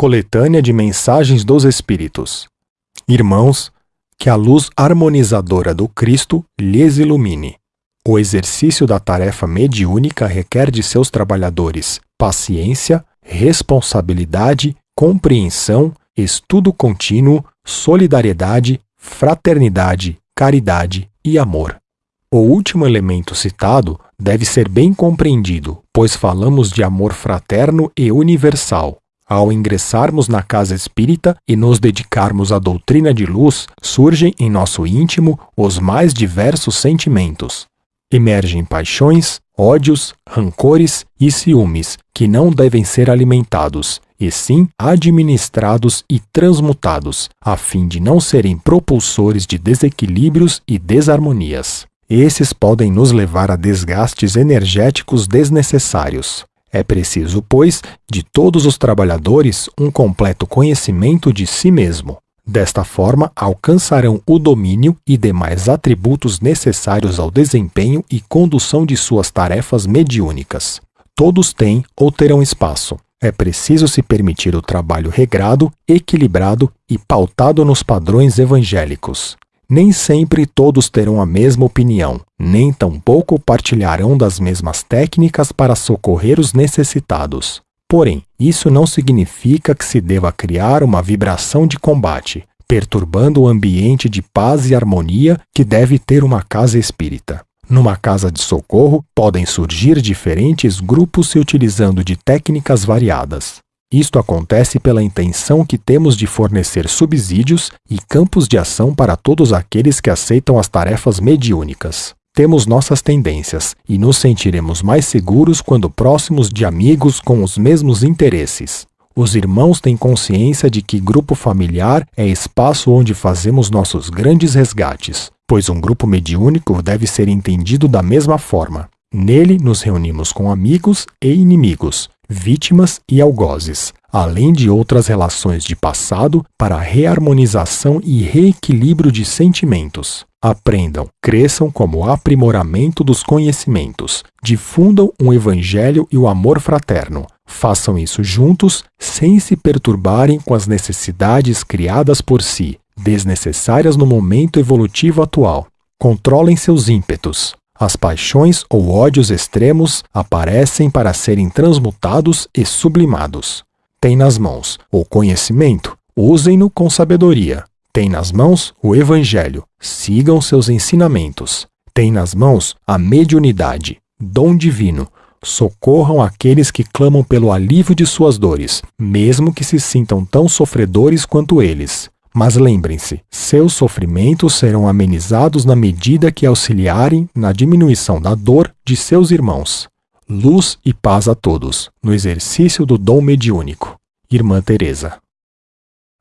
Coletânea de Mensagens dos Espíritos. Irmãos, que a luz harmonizadora do Cristo lhes ilumine. O exercício da tarefa mediúnica requer de seus trabalhadores paciência, responsabilidade, compreensão, estudo contínuo, solidariedade, fraternidade, caridade e amor. O último elemento citado deve ser bem compreendido, pois falamos de amor fraterno e universal. Ao ingressarmos na casa espírita e nos dedicarmos à doutrina de luz, surgem em nosso íntimo os mais diversos sentimentos. Emergem paixões, ódios, rancores e ciúmes que não devem ser alimentados, e sim administrados e transmutados, a fim de não serem propulsores de desequilíbrios e desarmonias. Esses podem nos levar a desgastes energéticos desnecessários. É preciso, pois, de todos os trabalhadores um completo conhecimento de si mesmo. Desta forma, alcançarão o domínio e demais atributos necessários ao desempenho e condução de suas tarefas mediúnicas. Todos têm ou terão espaço. É preciso se permitir o trabalho regrado, equilibrado e pautado nos padrões evangélicos. Nem sempre todos terão a mesma opinião, nem tampouco partilharão das mesmas técnicas para socorrer os necessitados. Porém, isso não significa que se deva criar uma vibração de combate, perturbando o ambiente de paz e harmonia que deve ter uma casa espírita. Numa casa de socorro, podem surgir diferentes grupos se utilizando de técnicas variadas. Isto acontece pela intenção que temos de fornecer subsídios e campos de ação para todos aqueles que aceitam as tarefas mediúnicas. Temos nossas tendências e nos sentiremos mais seguros quando próximos de amigos com os mesmos interesses. Os irmãos têm consciência de que grupo familiar é espaço onde fazemos nossos grandes resgates, pois um grupo mediúnico deve ser entendido da mesma forma. Nele nos reunimos com amigos e inimigos, vítimas e algozes, além de outras relações de passado para reharmonização e reequilíbrio de sentimentos. Aprendam, cresçam como aprimoramento dos conhecimentos, difundam o evangelho e o amor fraterno. Façam isso juntos, sem se perturbarem com as necessidades criadas por si, desnecessárias no momento evolutivo atual. Controlem seus ímpetos, as paixões ou ódios extremos aparecem para serem transmutados e sublimados. Tem nas mãos o conhecimento, usem-no com sabedoria. Tem nas mãos o Evangelho, sigam seus ensinamentos. Tem nas mãos a mediunidade, dom divino. Socorram aqueles que clamam pelo alívio de suas dores, mesmo que se sintam tão sofredores quanto eles. Mas lembrem-se, seus sofrimentos serão amenizados na medida que auxiliarem na diminuição da dor de seus irmãos. Luz e paz a todos, no exercício do dom mediúnico. Irmã Teresa.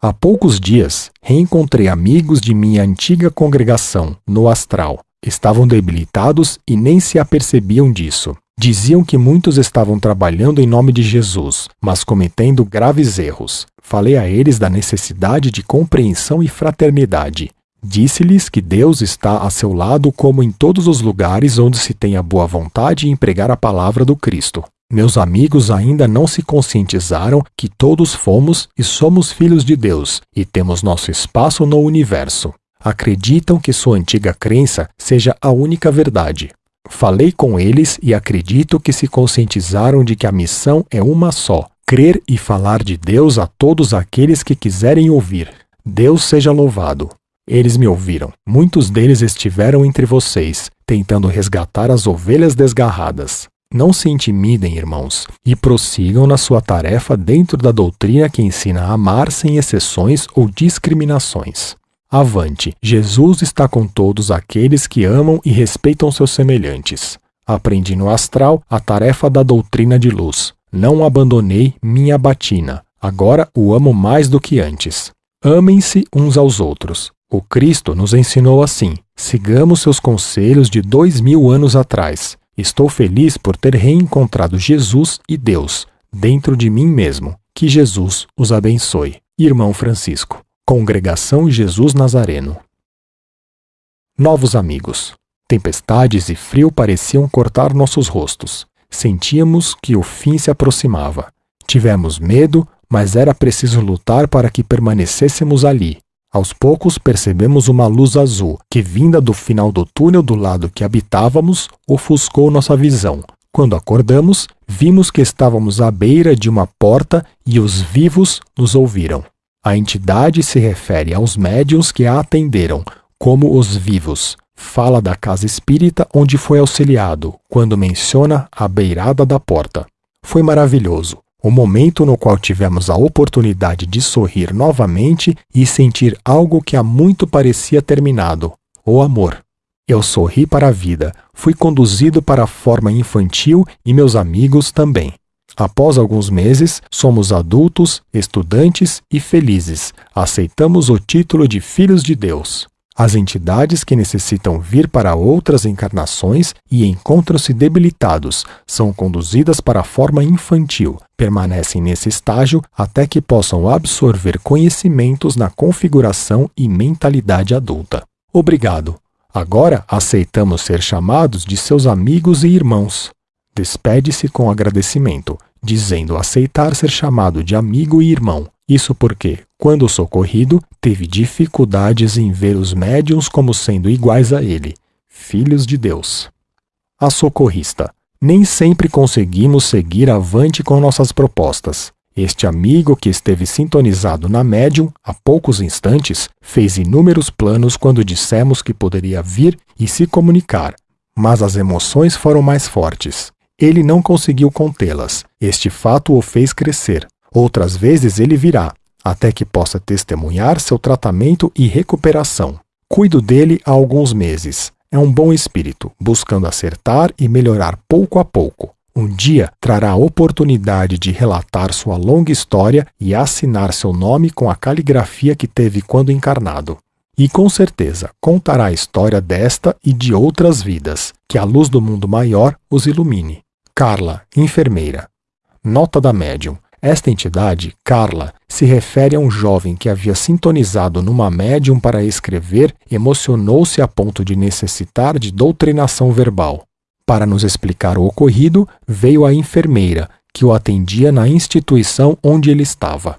Há poucos dias, reencontrei amigos de minha antiga congregação, no astral. Estavam debilitados e nem se apercebiam disso. Diziam que muitos estavam trabalhando em nome de Jesus, mas cometendo graves erros. Falei a eles da necessidade de compreensão e fraternidade. Disse-lhes que Deus está a seu lado como em todos os lugares onde se tem a boa vontade em pregar a palavra do Cristo. Meus amigos ainda não se conscientizaram que todos fomos e somos filhos de Deus e temos nosso espaço no universo. Acreditam que sua antiga crença seja a única verdade. Falei com eles e acredito que se conscientizaram de que a missão é uma só: crer e falar de Deus a todos aqueles que quiserem ouvir. Deus seja louvado. Eles me ouviram. Muitos deles estiveram entre vocês, tentando resgatar as ovelhas desgarradas. Não se intimidem, irmãos, e prossigam na sua tarefa dentro da doutrina que ensina a amar sem exceções ou discriminações. Avante, Jesus está com todos aqueles que amam e respeitam seus semelhantes. Aprendi no astral a tarefa da doutrina de luz. Não abandonei minha batina. Agora o amo mais do que antes. Amem-se uns aos outros. O Cristo nos ensinou assim. Sigamos seus conselhos de dois mil anos atrás. Estou feliz por ter reencontrado Jesus e Deus dentro de mim mesmo. Que Jesus os abençoe. Irmão Francisco. Congregação Jesus Nazareno. Novos amigos. Tempestades e frio pareciam cortar nossos rostos. Sentíamos que o fim se aproximava. Tivemos medo, mas era preciso lutar para que permanecêssemos ali. Aos poucos percebemos uma luz azul que, vinda do final do túnel do lado que habitávamos, ofuscou nossa visão. Quando acordamos, vimos que estávamos à beira de uma porta e os vivos nos ouviram. A entidade se refere aos médiuns que a atenderam, como os vivos. Fala da casa espírita onde foi auxiliado, quando menciona a beirada da porta. Foi maravilhoso o momento no qual tivemos a oportunidade de sorrir novamente e sentir algo que há muito parecia terminado: o amor. Eu sorri para a vida, fui conduzido para a forma infantil e meus amigos também. Após alguns meses, somos adultos, estudantes e felizes. Aceitamos o título de filhos de Deus. As entidades que necessitam vir para outras encarnações e encontram-se debilitados são conduzidas para a forma infantil, permanecem nesse estágio até que possam absorver conhecimentos na configuração e mentalidade adulta. Obrigado. Agora aceitamos ser chamados de seus amigos e irmãos. Despede-se com agradecimento, dizendo aceitar ser chamado de amigo e irmão. Isso porque, quando socorrido, teve dificuldades em ver os médiums como sendo iguais a ele, filhos de Deus. A socorrista. Nem sempre conseguimos seguir avante com nossas propostas. Este amigo que esteve sintonizado na médium há poucos instantes fez inúmeros planos quando dissemos que poderia vir e se comunicar, mas as emoções foram mais fortes. Ele não conseguiu contê-las. Este fato o fez crescer. Outras vezes ele virá, até que possa testemunhar seu tratamento e recuperação. Cuido dele há alguns meses. É um bom espírito, buscando acertar e melhorar pouco a pouco. Um dia trará a oportunidade de relatar sua longa história e assinar seu nome com a caligrafia que teve quando encarnado. E com certeza contará a história desta e de outras vidas, que a luz do mundo maior os ilumine. Carla, enfermeira. Nota da médium. Esta entidade, Carla, se refere a um jovem que havia sintonizado numa médium para escrever, emocionou-se a ponto de necessitar de doutrinação verbal. Para nos explicar o ocorrido, veio a enfermeira, que o atendia na instituição onde ele estava.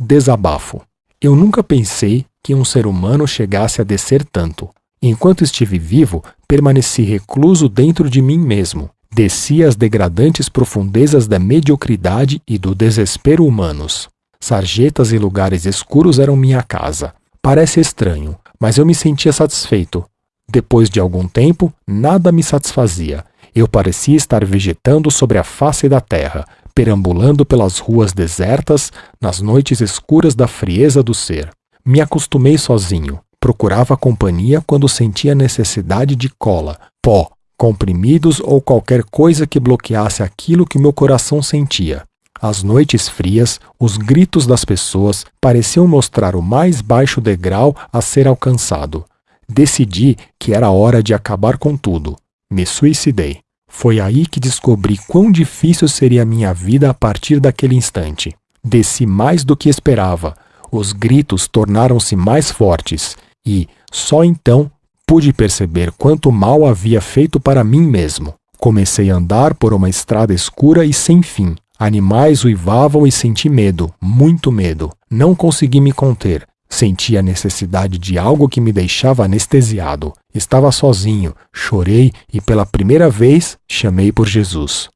Desabafo. Eu nunca pensei que um ser humano chegasse a descer tanto. Enquanto estive vivo, permaneci recluso dentro de mim mesmo. Descia as degradantes profundezas da mediocridade e do desespero humanos. Sarjetas e lugares escuros eram minha casa. Parece estranho, mas eu me sentia satisfeito. Depois de algum tempo, nada me satisfazia. Eu parecia estar vegetando sobre a face da terra, perambulando pelas ruas desertas, nas noites escuras da frieza do ser. Me acostumei sozinho. Procurava companhia quando sentia necessidade de cola, pó, comprimidos ou qualquer coisa que bloqueasse aquilo que meu coração sentia. As noites frias, os gritos das pessoas pareciam mostrar o mais baixo degrau a ser alcançado. Decidi que era hora de acabar com tudo. Me suicidei. Foi aí que descobri quão difícil seria a minha vida a partir daquele instante. Desci mais do que esperava. Os gritos tornaram-se mais fortes e, só então, pude perceber quanto mal havia feito para mim mesmo. Comecei a andar por uma estrada escura e sem fim. Animais uivavam e senti medo, muito medo. Não consegui me conter. Senti a necessidade de algo que me deixava anestesiado. Estava sozinho, chorei e pela primeira vez chamei por Jesus.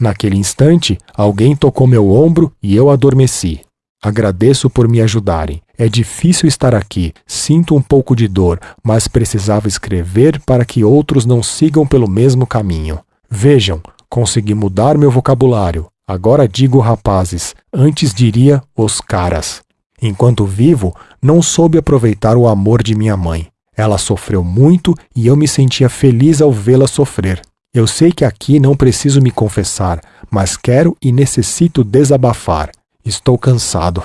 Naquele instante, alguém tocou meu ombro e eu adormeci. Agradeço por me ajudarem. É difícil estar aqui, sinto um pouco de dor, mas precisava escrever para que outros não sigam pelo mesmo caminho. Vejam, consegui mudar meu vocabulário. Agora digo rapazes, antes diria os caras. Enquanto vivo, não soube aproveitar o amor de minha mãe. Ela sofreu muito e eu me sentia feliz ao vê-la sofrer. Eu sei que aqui não preciso me confessar, mas quero e necessito desabafar. Estou cansado.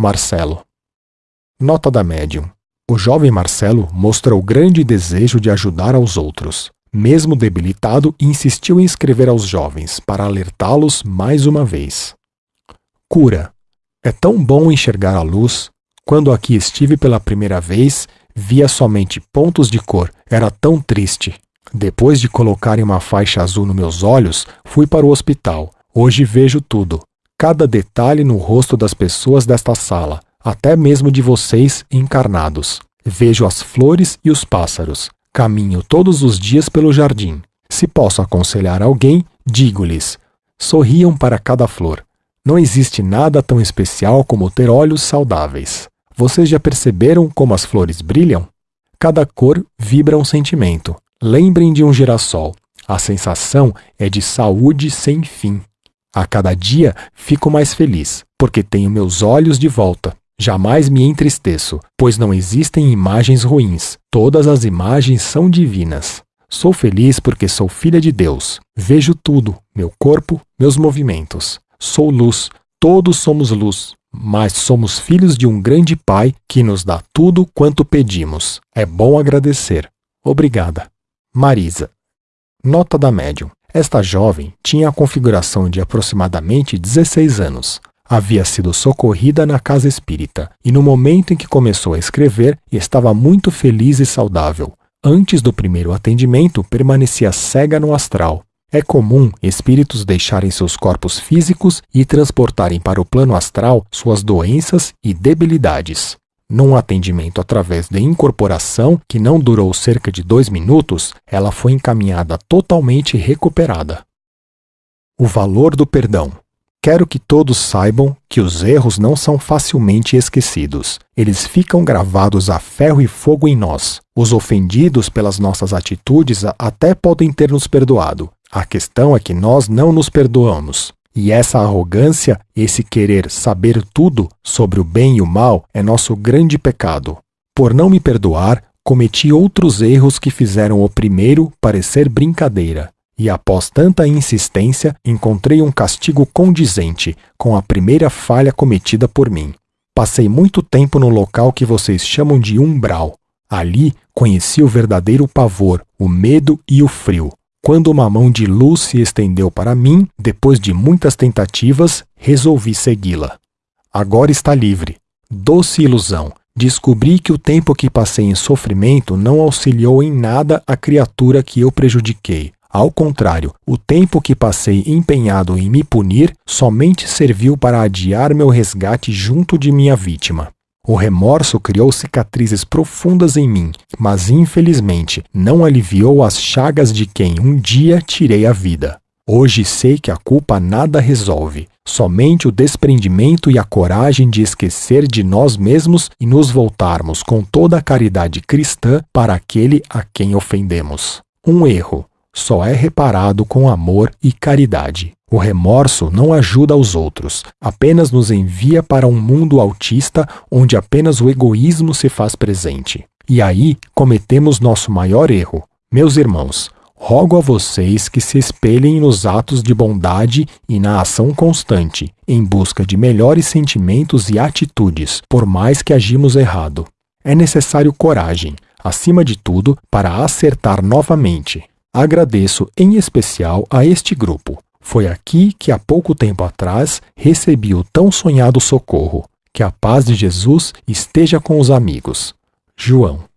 Marcelo. Nota da médium. O jovem Marcelo mostrou grande desejo de ajudar aos outros. Mesmo debilitado, insistiu em escrever aos jovens para alertá-los mais uma vez. Cura. É tão bom enxergar a luz. Quando aqui estive pela primeira vez, via somente pontos de cor. Era tão triste. Depois de colocarem uma faixa azul nos meus olhos, fui para o hospital. Hoje vejo tudo. Cada detalhe no rosto das pessoas desta sala, até mesmo de vocês encarnados. Vejo as flores e os pássaros. Caminho todos os dias pelo jardim. Se posso aconselhar alguém, digo-lhes: sorriam para cada flor. Não existe nada tão especial como ter olhos saudáveis. Vocês já perceberam como as flores brilham? Cada cor vibra um sentimento. Lembrem de um girassol. A sensação é de saúde sem fim. A cada dia fico mais feliz, porque tenho meus olhos de volta. Jamais me entristeço, pois não existem imagens ruins. Todas as imagens são divinas. Sou feliz porque sou filha de Deus. Vejo tudo, meu corpo, meus movimentos. Sou luz, todos somos luz, mas somos filhos de um grande Pai que nos dá tudo quanto pedimos. É bom agradecer. Obrigada. Marisa. Nota da médium. Esta jovem tinha a configuração de aproximadamente 16 anos. Havia sido socorrida na casa espírita e, no momento em que começou a escrever, estava muito feliz e saudável. Antes do primeiro atendimento, permanecia cega no astral. É comum espíritos deixarem seus corpos físicos e transportarem para o plano astral suas doenças e debilidades. Num atendimento através de incorporação, que não durou cerca de dois minutos, ela foi encaminhada totalmente recuperada. O valor do perdão. Quero que todos saibam que os erros não são facilmente esquecidos. Eles ficam gravados a ferro e fogo em nós. Os ofendidos pelas nossas atitudes até podem ter nos perdoado. A questão é que nós não nos perdoamos. E essa arrogância, esse querer saber tudo sobre o bem e o mal, é nosso grande pecado. Por não me perdoar, cometi outros erros que fizeram o primeiro parecer brincadeira. E após tanta insistência, encontrei um castigo condizente com a primeira falha cometida por mim. Passei muito tempo no local que vocês chamam de umbral. Ali conheci o verdadeiro pavor, o medo e o frio. Quando uma mão de luz se estendeu para mim, depois de muitas tentativas, resolvi segui-la. Agora está livre. Doce ilusão. Descobri que o tempo que passei em sofrimento não auxiliou em nada a criatura que eu prejudiquei. Ao contrário, o tempo que passei empenhado em me punir somente serviu para adiar meu resgate junto de minha vítima. O remorso criou cicatrizes profundas em mim, mas infelizmente não aliviou as chagas de quem um dia tirei a vida. Hoje sei que a culpa nada resolve, somente o desprendimento e a coragem de esquecer de nós mesmos e nos voltarmos com toda a caridade cristã para aquele a quem ofendemos. Um erro só é reparado com amor e caridade. O remorso não ajuda os outros, apenas nos envia para um mundo autista onde apenas o egoísmo se faz presente. E aí cometemos nosso maior erro. Meus irmãos, rogo a vocês que se espelhem nos atos de bondade e na ação constante, em busca de melhores sentimentos e atitudes, por mais que agimos errado. É necessário coragem, acima de tudo, para acertar novamente. Agradeço em especial a este grupo foi aqui que há pouco tempo atrás recebi o tão sonhado socorro. Que a paz de Jesus esteja com os amigos. João